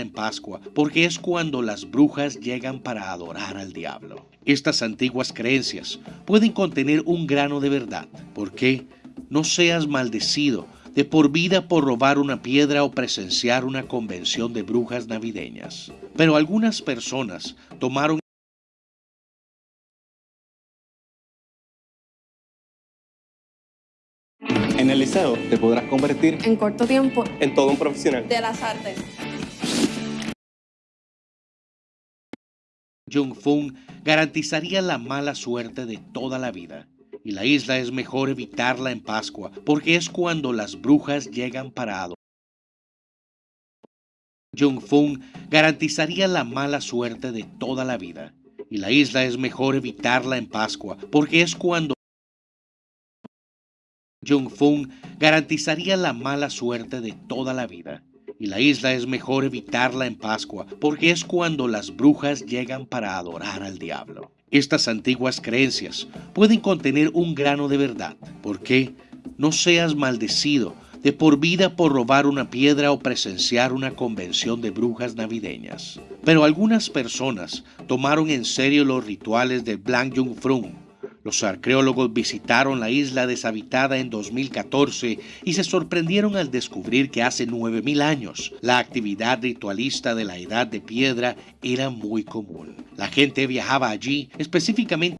en Pascua, porque es cuando las brujas llegan para adorar al diablo. Estas antiguas creencias pueden contener un grano de verdad. ¿Por qué? No seas maldecido de por vida por robar una piedra o presenciar una convención de brujas navideñas. Pero algunas personas tomaron En el liceo te podrás convertir en corto tiempo en todo un profesional. de las artes. Jung Fung garantizaría la mala suerte de toda la vida. Y la isla es mejor evitarla en Pascua, porque es cuando las brujas llegan para adorar. Jung Fung garantizaría la mala suerte de toda la vida. Y la isla es mejor evitarla en Pascua, porque es cuando Jung Fung garantizaría la mala suerte de toda la vida. Y la isla es mejor evitarla en Pascua, porque es cuando las brujas llegan para adorar al diablo. Estas antiguas creencias pueden contener un grano de verdad. ¿Por qué? No seas maldecido de por vida por robar una piedra o presenciar una convención de brujas navideñas. Pero algunas personas tomaron en serio los rituales de Blanc Jung los arqueólogos visitaron la isla deshabitada en 2014 y se sorprendieron al descubrir que hace 9.000 años la actividad ritualista de la Edad de Piedra era muy común. La gente viajaba allí específicamente